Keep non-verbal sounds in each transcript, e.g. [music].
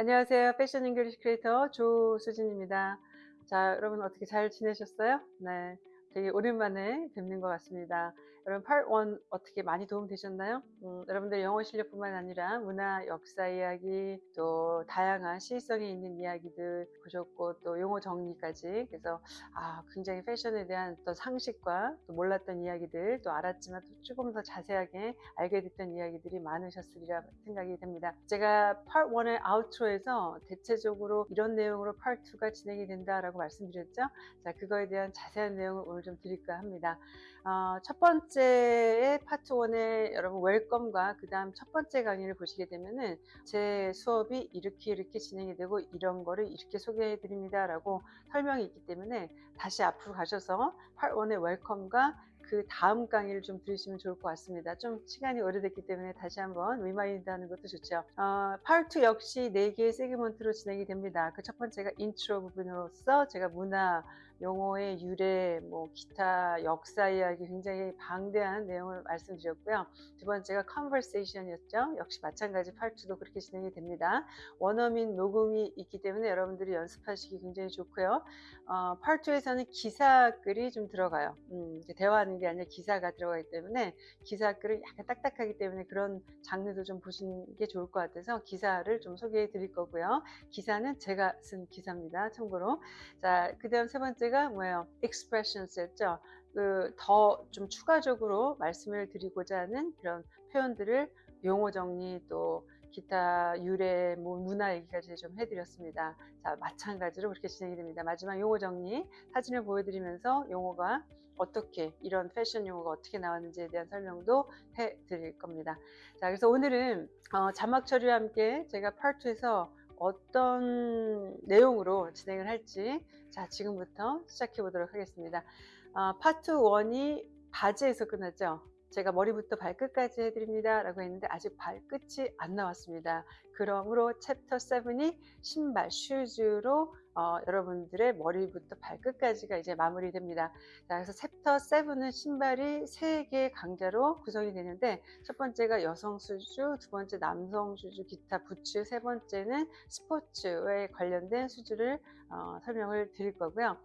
안녕하세요. 패션 English creator 조수진입니다. 자, 여러분 어떻게 잘 지내셨어요? 네. 되게 오랜만에 뵙는 것 같습니다. 여러분 part 1 어떻게 많이 도움 되셨나요? 음, 여러분들 영어 실력뿐만 아니라 문화, 역사 이야기, 또 다양한 시사성이 있는 이야기들 보셨고 또 용어 정리까지 그래서 아 굉장히 패션에 대한 또 상식과 또 몰랐던 이야기들 또 알았지만 또 조금 더 자세하게 알게 됐던 이야기들이 많으셨으리라 생각이 됩니다. 제가 part 1의 outro에서 대체적으로 이런 내용으로 part 2가 진행이 된다라고 말씀드렸죠. 자 그거에 대한 자세한 내용을 오늘 좀 드릴까 합니다. 어, 첫 번째 의 파트 1의 여러분 welcome과 그 다음 첫 번째 강의를 보시게 되면은 제 수업이 이렇게 이렇게 진행이 되고 이런 거를 이렇게 소개해 드립니다 라고 설명이 있기 때문에 다시 앞으로 가셔서 파트 1의 welcome과 그 다음 강의를 좀 들으시면 좋을 것 같습니다. 좀 시간이 오래됐기 때문에 다시 한번 remind 하는 것도 좋죠. 어, 파트 2 역시 4개의 segment로 진행이 됩니다. 그 첫 번째가 인트로 부분으로서 제가 문화, 용어의 유래, 뭐 기타 역사 이야기 굉장히 방대한 내용을 말씀드렸고요. 두 번째가 conversation이었죠. 역시 마찬가지 파트도 그렇게 진행이 됩니다. 원어민 녹음이 있기 때문에 여러분들이 연습하시기 굉장히 좋고요. 어, 파트 2에서는 기사글이 좀 들어가요. 음, 대화하는 게 아니라 기사가 들어가기 때문에 기사글을 약간 딱딱하기 때문에 그런 장르도 좀 보시는 게 좋을 것 같아서 기사를 좀 소개해 드릴 거고요. 기사는 제가 쓴 기사입니다. 참고로. 자, 그 다음 세 번째 가 뭐예요? expressions였죠. 그 더 좀 추가적으로 말씀을 드리고자 하는 그런 표현들을 용어 정리 또 기타 유래 뭐 문화 얘기까지 좀 해드렸습니다. 자 마찬가지로 그렇게 진행이 됩니다. 마지막 용어 정리 사진을 보여드리면서 용어가 어떻게 이런 패션 용어가 어떻게 나왔는지에 대한 설명도 해드릴 겁니다. 자 그래서 오늘은 어, 자막 처리와 함께 제가 파트에서 어떤 내용으로 진행을 할지 자 지금부터 시작해 보도록 하겠습니다. 어, 파트 1이 바지에서 끝났죠. 제가 머리부터 발끝까지 해드립니다 라고 했는데 아직 발끝이 안 나왔습니다. 그러므로 챕터 7이 신발, 슈즈로 어, 여러분들의 머리부터 발끝까지가 이제 마무리됩니다. 자, 그래서 챕터 7은 신발이 3개의 강좌로 구성이 되는데 첫 번째가 여성 슈즈, 두 번째 남성 슈즈, 기타 부츠, 세 번째는 스포츠에 관련된 슈즈를 어, 설명을 드릴 거고요.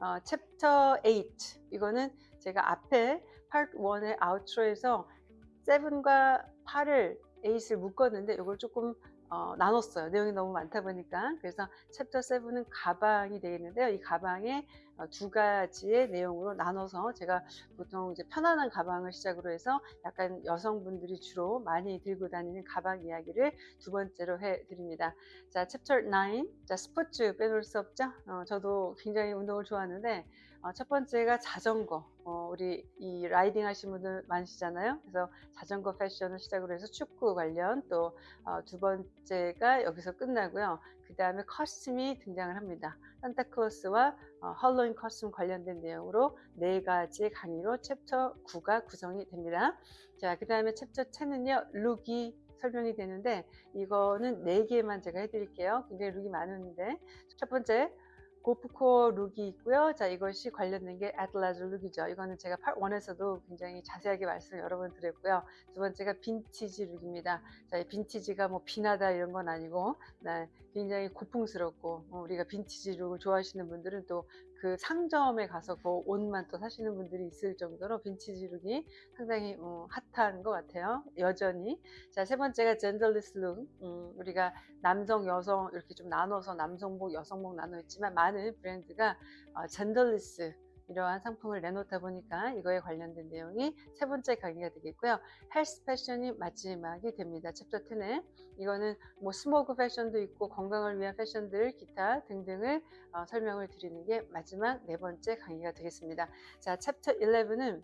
어, 챕터 8 이거는 제가 앞에 파트 1의 outro에서 7과 8을 8을 묶었는데 이걸 조금 어, 나눴어요. 내용이 너무 많다 보니까. 그래서 챕터 7은 가방이 되겠는데요. 이 가방에 어, 두 가지의 내용으로 나눠서 제가 보통 이제 편안한 가방을 시작으로 해서 약간 여성분들이 주로 많이 들고 다니는 가방 이야기를 두 번째로 해드립니다. 자, 챕터 9. 자, 스포츠 빼놓을 수 없죠? 어, 저도 굉장히 운동을 좋아하는데, 어, 첫 번째가 자전거. 어, 우리 이 riding 하신 분들 많으시잖아요. 그래서 자전거 패션을 시작으로 해서 축구 관련 또 두 어, 번째가 여기서 끝나고요. 그 다음에 costume이 등장을 합니다. 산타클로스와 어, Halloween costume 관련된 내용으로 네 가지 강의로 챕터 9가 구성이 됩니다. 자, 그 다음에 챕터 10은요, look이 설명이 되는데 이거는 4개만 제가 해드릴게요. 굉장히 look이 많은데 첫 번째 gorpcore look이 있고요. 자, 이것이 관련된 게 athleisure look이죠. 이거는 제가 파트 1에서도 굉장히 자세하게 말씀을 여러 번 드렸고요. 두 번째가 빈티지 look입니다. 자, 이 빈티지가 뭐 빈티 나다 이런 건 아니고 네, 굉장히 고풍스럽고 어, 우리가 빈티지 look을 좋아하시는 분들은 또 그 상점에 가서 그 옷만 또 사시는 분들이 있을 정도로 빈티지 look이 상당히 어, 핫한 것 같아요. 여전히. 자, 세 번째가 genderless look. 음, 우리가 남성, 여성 이렇게 좀 나눠서 남성복, 여성복 나눠 있지만 많은 브랜드가 어, genderless 이러한 상품을 내놓다 보니까 이거에 관련된 내용이 세 번째 강의가 되겠고요. 헬스 패션이 마지막이 됩니다. 챕터 10에 이거는 뭐 스모그 패션도 있고 건강을 위한 패션들 기타 등등을 어, 설명을 드리는 게 마지막 네 번째 강의가 되겠습니다. 자, 챕터 11은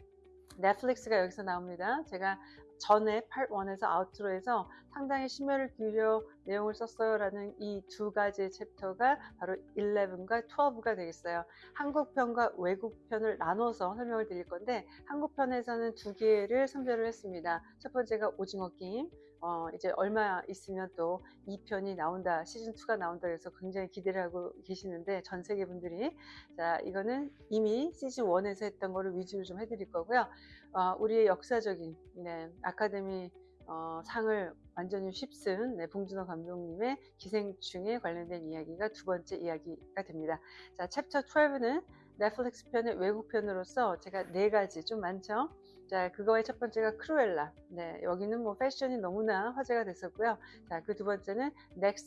넷플릭스가 여기서 나옵니다. 제가 전에 part 1에서 outro에서 상당히 심혈을 기울여 내용을 썼어요 라는 이 두 가지의 챕터가 바로 11과 12가 되겠어요 한국편과 외국편을 나눠서 설명을 드릴 건데 한국편에서는 두 개를 선별을 했습니다 첫 번째가 오징어 게임 어, 이제 얼마 있으면 또 2편이 나온다 시즌2가 나온다 그래서 굉장히 기대를 하고 계시는데 전 세계 분들이 자 이거는 이미 시즌1에서 했던 거를 위주로 좀 해드릴 거고요 어, 우리의 역사적인 네, 아카데미 어, 상을 완전히 휩쓴 네, 봉준호 감독님의 기생충에 관련된 이야기가 두 번째 이야기가 됩니다. 자, 챕터 12는 넷플릭스 편의 외국 편으로서 제가 네 가지 좀 많죠. 자, 그거의 첫 번째가 크루엘라. 네, 여기는 뭐 패션이 너무나 화제가 됐었고요. 자, 그 두 번째는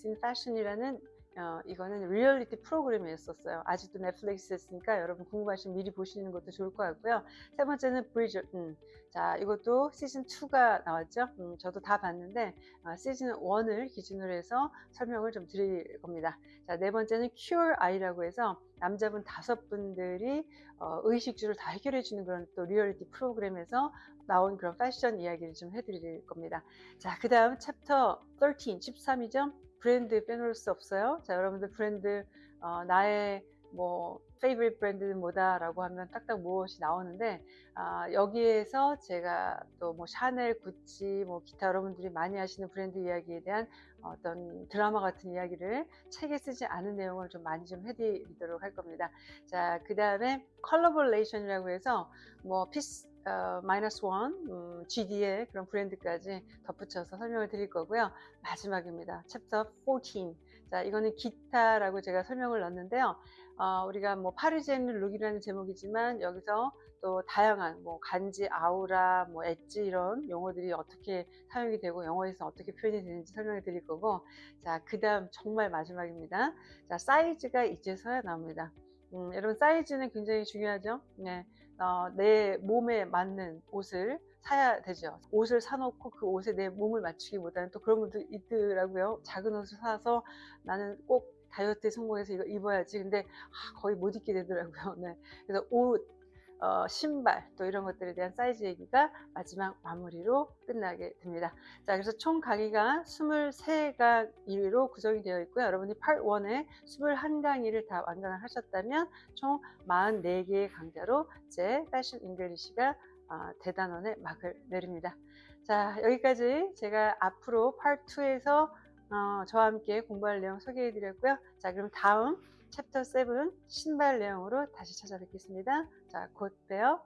in Fashion이라는 어, 이거는 리얼리티 프로그램이었었어요. 아직도 넷플릭스에 있으니까 여러분 궁금하시면 미리 보시는 것도 좋을 것 같고요. 세 번째는 브리저튼. 음, 자, 이것도 시즌 2가 나왔죠. 음, 저도 다 봤는데 어, 시즌 1을 기준으로 해서 설명을 좀 드릴 겁니다. 자, 네 번째는 Queer Eye라고 해서 남자분 다섯 분들이 어, 의식주를 다 해결해 주는 그런 또 리얼리티 프로그램에서 나온 그런 패션 이야기를 좀 해드릴 겁니다. 자, 그 다음 챕터 13, 13이죠. 브랜드 빼놓을 수 없어요. 자, 여러분들 브랜드, 어, 나의 뭐, favorite 브랜드는 뭐다라고 하면 딱딱 무엇이 나오는데, 아, 여기에서 제가 또 뭐 샤넬, 구찌, 뭐 기타 여러분들이 많이 하시는 브랜드 이야기에 대한 어떤 드라마 같은 이야기를 책에 쓰지 않은 내용을 좀 많이 좀 해드리도록 할 겁니다. 자, 그 다음에 collaboration이라고 해서 뭐 Peace, 어, Minus One, 음, GD의 그런 브랜드까지 덧붙여서 설명을 드릴 거고요. 마지막입니다. 챕터 14. 자, 이거는 기타라고 제가 설명을 넣었는데요. 어, 우리가 뭐 Parisian look이라는 제목이지만 여기서 또 다양한 뭐 간지, 아우라, 뭐 엣지 이런 용어들이 어떻게 사용이 되고 영어에서 어떻게 표현이 되는지 설명해 드릴 거고 자, 그 다음 정말 마지막입니다. 자, 사이즈가 이제서야 나옵니다. 음, 여러분 사이즈는 굉장히 중요하죠. 네, 어, 내 몸에 맞는 옷을 사야 되죠. 옷을 사놓고 그 옷에 내 몸을 맞추기보다는 또 그런 분도 있더라고요. 작은 옷을 사서 나는 꼭 다이어트에 성공해서 이거 입어야지. 근데 아, 거의 못 입게 되더라고요. [laughs] 네. 그래서 옷, 어, 신발 또 이런 것들에 대한 사이즈 얘기가 마지막 마무리로 끝나게 됩니다. 자, 그래서 총 강의가 23강의로 구성이 되어 있고요. 여러분이 Part 1에 21강의를 다 완강을 하셨다면 총 44개의 강좌로 제 Fashion English가 어, 대단원의 막을 내립니다. 자, 여기까지 제가 앞으로 Part 2에서 어, 저와 함께 공부할 내용 소개해 드렸고요. 자, 그럼 다음 챕터 7 신발 내용으로 다시 찾아뵙겠습니다. 자, 곧 봬요.